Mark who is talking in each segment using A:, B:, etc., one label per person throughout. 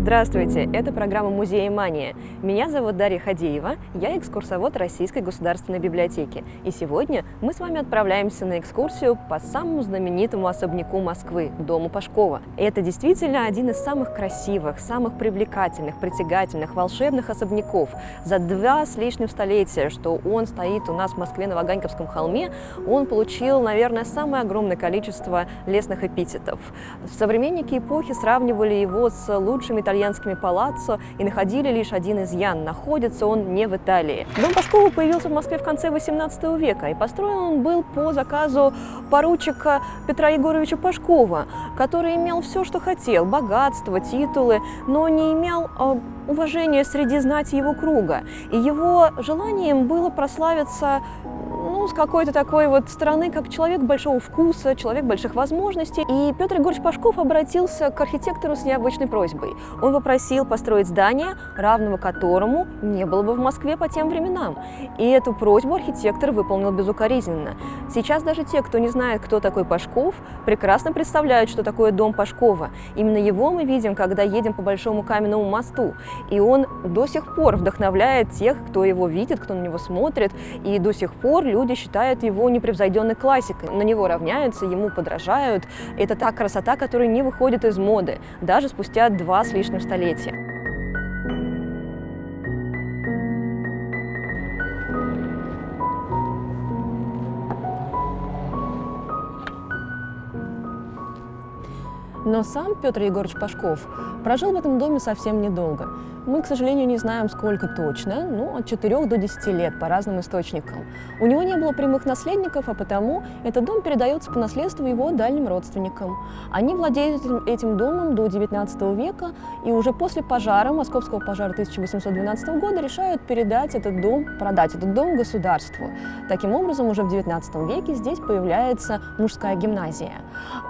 A: Здравствуйте, это программа «Музея Мания». Меня зовут Дарья Хадеева, я экскурсовод Российской государственной библиотеки. И сегодня мы с вами отправляемся на экскурсию по самому знаменитому особняку Москвы – Дому Пашкова. Это действительно один из самых красивых, самых привлекательных, притягательных, волшебных особняков. За два с лишним столетия, что он стоит у нас в Москве на Ваганьковском холме, он получил, наверное, самое огромное количество лесных эпитетов. Современники эпохи сравнивали его с лучшими итальянскими палаццо и находили лишь один изъян – находится он не в Италии. Дом Пашкова появился в Москве в конце 18 века, и построен он был по заказу поручика Петра Егоровича Пашкова, который имел все, что хотел – богатство, титулы, но не имел э, уважения среди знати его круга. И его желанием было прославиться с какой-то такой вот стороны, как человек большого вкуса, человек больших возможностей. И Петр Егорович Пашков обратился к архитектору с необычной просьбой. Он попросил построить здание, равного которому не было бы в Москве по тем временам. И эту просьбу архитектор выполнил безукоризненно. Сейчас даже те, кто не знает, кто такой Пашков, прекрасно представляют, что такое дом Пашкова. Именно его мы видим, когда едем по Большому каменному мосту. И он до сих пор вдохновляет тех, кто его видит, кто на него смотрит. И до сих пор люди считают его непревзойденной классикой. На него равняются, ему подражают. Это та красота, которая не выходит из моды, даже спустя два с лишним столетия. Но сам Петр Егорович Пашков прожил в этом доме совсем недолго. Мы, к сожалению, не знаем, сколько точно, ну, от 4 до 10 лет по разным источникам. У него не было прямых наследников, а потому этот дом передается по наследству его дальним родственникам. Они владеют этим, этим домом до 19 века, и уже после пожара, московского пожара 1812 года, решают передать этот дом, продать этот дом государству. Таким образом, уже в 19 веке здесь появляется мужская гимназия.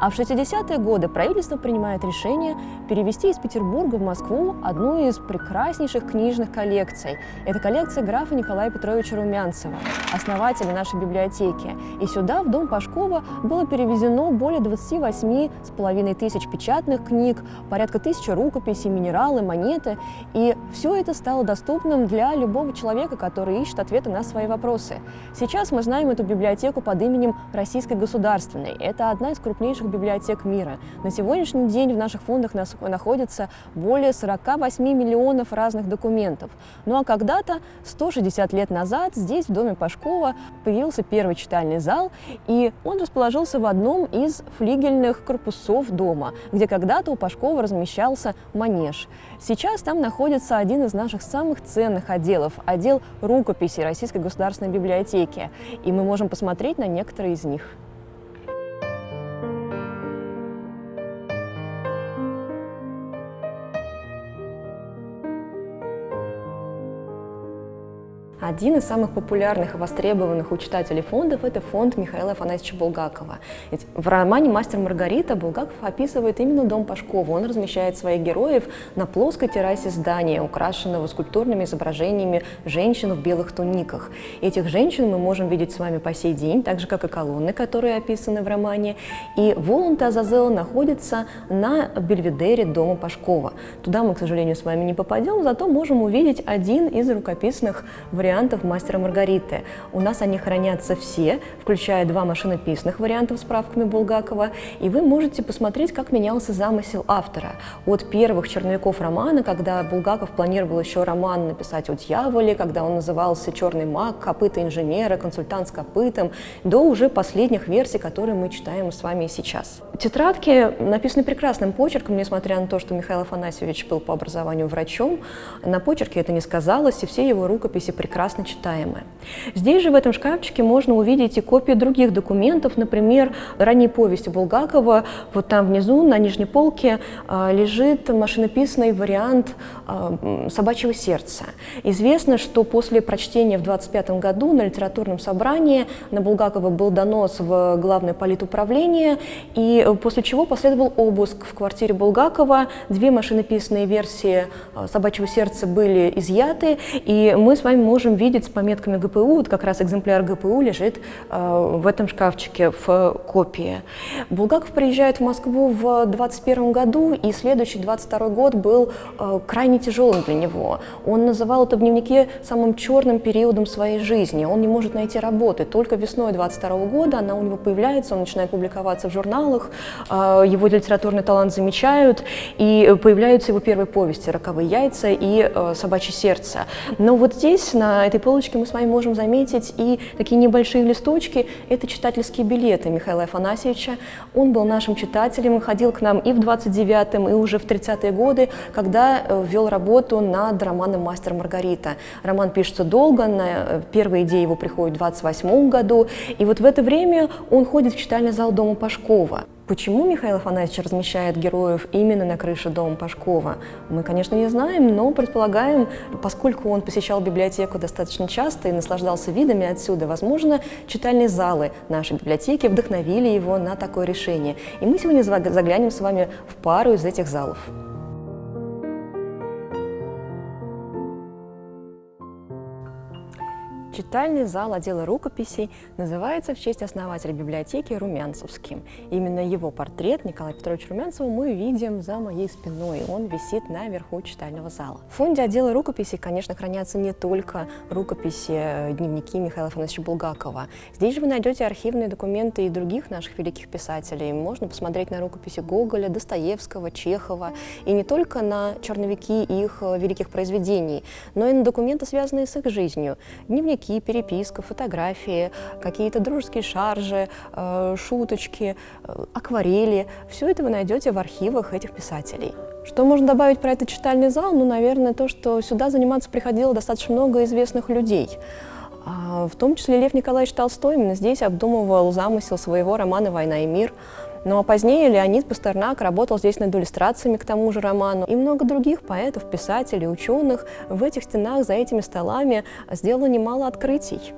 A: А в 60-е годы правительство принимает решение перевести из Петербурга в Москву одну из прекраснейших книжных коллекций. Это коллекция графа Николая Петровича Румянцева, основателя нашей библиотеки. И сюда, в дом Пашкова, было перевезено более 28 с половиной тысяч печатных книг, порядка тысячи рукописей, минералы, монеты. И все это стало доступным для любого человека, который ищет ответы на свои вопросы. Сейчас мы знаем эту библиотеку под именем Российской государственной. Это одна из крупнейших библиотек мира. На сегодняшний день в наших фондах находится более 48 миллионов миллионов разных документов. Ну а когда-то, 160 лет назад, здесь, в доме Пашкова, появился первый читальный зал, и он расположился в одном из флигельных корпусов дома, где когда-то у Пашкова размещался манеж. Сейчас там находится один из наших самых ценных отделов, отдел рукописей Российской государственной библиотеки, и мы можем посмотреть на некоторые из них. Один из самых популярных и востребованных у читателей фондов – это фонд Михаила Афанасьевича Булгакова. Ведь в романе «Мастер Маргарита» Булгаков описывает именно дом Пашкова. Он размещает своих героев на плоской террасе здания, украшенного скульптурными изображениями женщин в белых туниках. Этих женщин мы можем видеть с вами по сей день, так же, как и колонны, которые описаны в романе. И Воланд Азазел находится на бельведере дома Пашкова. Туда мы, к сожалению, с вами не попадем, зато можем увидеть один из рукописных вариантов вариантов «Мастера Маргариты». У нас они хранятся все, включая два машинописных варианта с справками Булгакова, и вы можете посмотреть, как менялся замысел автора. От первых черновиков романа, когда Булгаков планировал еще роман написать о дьяволе, когда он назывался «Черный маг», «Копыта инженера», «Консультант с копытом», до уже последних версий, которые мы читаем с вами сейчас. Тетрадки написаны прекрасным почерком, несмотря на то, что Михаил Афанасьевич был по образованию врачом. На почерке это не сказалось, и все его рукописи прекрасны прекрасно читаемое. Здесь же в этом шкафчике можно увидеть и копии других документов, например, ранние повести Булгакова. Вот там внизу на нижней полке а, лежит машинописный вариант а, «Собачьего сердца». Известно, что после прочтения в 25 году на литературном собрании на Булгакова был донос в главное политуправление, и после чего последовал обыск в квартире Булгакова. Две машинописные версии а, «Собачьего сердца» были изъяты, и мы с вами можем можем видеть с пометками ГПУ, вот как раз экземпляр ГПУ лежит э, в этом шкафчике в копии. Булгаков приезжает в Москву в 21 году, и следующий 22 год был э, крайне тяжелым для него. Он называл это в дневнике самым черным периодом своей жизни. Он не может найти работы. Только весной 22 года она у него появляется, он начинает публиковаться в журналах, э, его литературный талант замечают, и появляются его первые повести «Роковые яйца» и «Собачье сердце». Но вот здесь, на этой полочке, мы с вами можем заметить и такие небольшие листочки. Это читательские билеты Михаила Афанасьевича. Он был нашим читателем и ходил к нам и в 29-м, и уже в 30-е годы, когда э, вел работу над романом «Мастер Маргарита». Роман пишется долго, на э, первые идеи его приходят в 28 году, и вот в это время он ходит в читальный зал Дома Пашкова. Почему Михаил Афанасьевич размещает героев именно на крыше дома Пашкова, мы, конечно, не знаем, но предполагаем, поскольку он посещал библиотеку достаточно часто и наслаждался видами отсюда, возможно, читальные залы нашей библиотеки вдохновили его на такое решение. И мы сегодня заглянем с вами в пару из этих залов. Читальный зал отдела рукописей называется в честь основателя библиотеки Румянцевским. Именно его портрет Николая Петровича Румянцева мы видим за моей спиной. Он висит наверху читального зала. В фонде отдела рукописей, конечно, хранятся не только рукописи, э, дневники Михаила Афанасьевича Булгакова. Здесь же вы найдете архивные документы и других наших великих писателей. Можно посмотреть на рукописи Гоголя, Достоевского, Чехова. И не только на черновики их э, великих произведений, но и на документы, связанные с их жизнью. Дневники дневники, переписка, фотографии, какие-то дружеские шаржи, э, шуточки, э, акварели. Все это вы найдете в архивах этих писателей. Что можно добавить про этот читальный зал? Ну, наверное, то, что сюда заниматься приходило достаточно много известных людей. А, в том числе Лев Николаевич Толстой именно здесь обдумывал замысел своего романа «Война и мир», а позднее Леонид Пастернак работал здесь над иллюстрациями к тому же роману. И много других поэтов, писателей, ученых в этих стенах, за этими столами сделало немало открытий.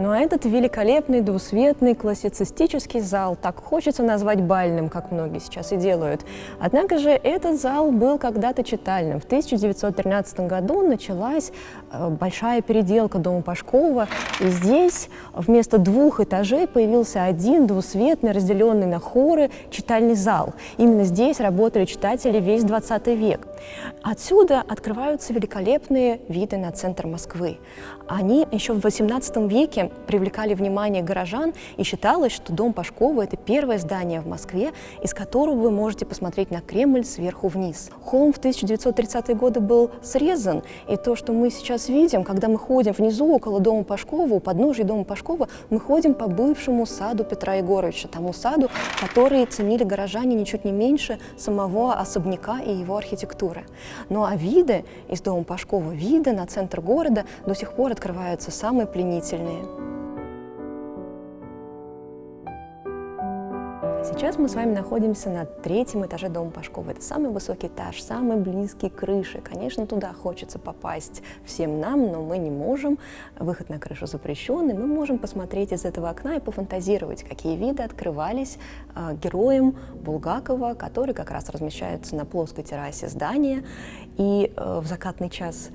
A: Но этот великолепный, двусветный, классицистический зал так хочется назвать бальным, как многие сейчас и делают. Однако же этот зал был когда-то читальным. В 1913 году началась э, большая переделка дома Пашкова, и здесь вместо двух этажей появился один двусветный, разделенный на хоры, читальный зал. Именно здесь работали читатели весь 20 век. Отсюда открываются великолепные виды на центр Москвы. Они еще в 18 веке привлекали внимание горожан, и считалось, что дом Пашкова – это первое здание в Москве, из которого вы можете посмотреть на Кремль сверху вниз. Холм в 1930-е годы был срезан, и то, что мы сейчас видим, когда мы ходим внизу около дома Пашкова, у подножия дома Пашкова, мы ходим по бывшему саду Петра Егоровича, тому саду, который ценили горожане ничуть не меньше самого особняка и его архитектуры. Ну а виды из дома Пашкова, виды на центр города до сих пор открываются самые пленительные. Сейчас мы с вами находимся на третьем этаже дома Пашкова. Это самый высокий этаж, самый близкий к крыше. Конечно, туда хочется попасть всем нам, но мы не можем. Выход на крышу запрещенный. Мы можем посмотреть из этого окна и пофантазировать, какие виды открывались э, героям Булгакова, который как раз размещается на плоской террасе здания. И э, в закатный час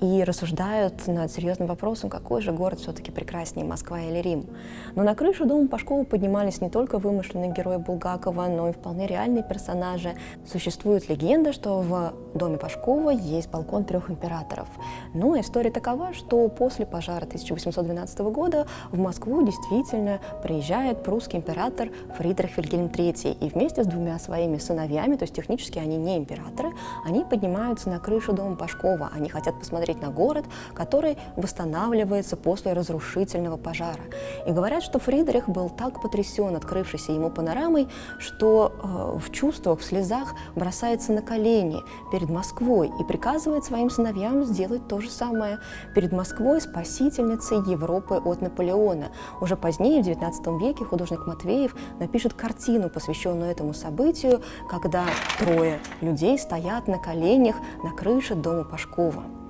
A: и рассуждают над серьезным вопросом, какой же город все-таки прекраснее, Москва или Рим. Но на крышу дома Пашкова поднимались не только вымышленные герои Булгакова, но и вполне реальные персонажи. Существует легенда, что в доме Пашкова есть балкон трех императоров. Но история такова, что после пожара 1812 года в Москву действительно приезжает прусский император Фридрих Вильгельм III, и вместе с двумя своими сыновьями, то есть технически они не императоры, они поднимаются на крышу дома Пашкова. Они хотят посмотреть посмотреть на город, который восстанавливается после разрушительного пожара. И говорят, что Фридрих был так потрясен открывшейся ему панорамой, что э, в чувствах, в слезах бросается на колени перед Москвой и приказывает своим сыновьям сделать то же самое перед Москвой, спасительницей Европы от Наполеона. Уже позднее, в XIX веке, художник Матвеев напишет картину, посвященную этому событию, когда трое людей стоят на коленях на крыше дома Пашкова.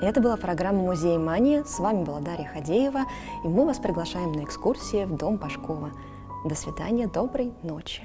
A: Это была программа «Музей Мания». С вами была Дарья Хадеева, и мы вас приглашаем на экскурсии в Дом Пашкова. До свидания, доброй ночи!